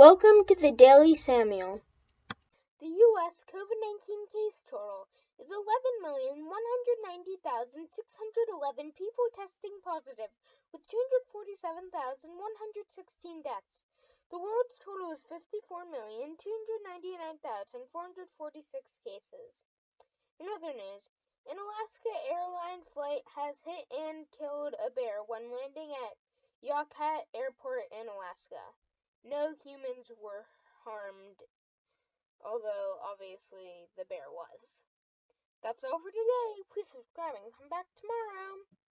Welcome to the Daily Samuel. The U.S. COVID 19 case total is 11,190,611 people testing positive, with 247,116 deaths. The world's total is 54,299,446 cases. In other news, an Alaska airline flight has hit and killed a bear when landing at Yakutat Airport in Alaska. No humans were harmed, although obviously the bear was. That's all for today. Please subscribe and come back tomorrow.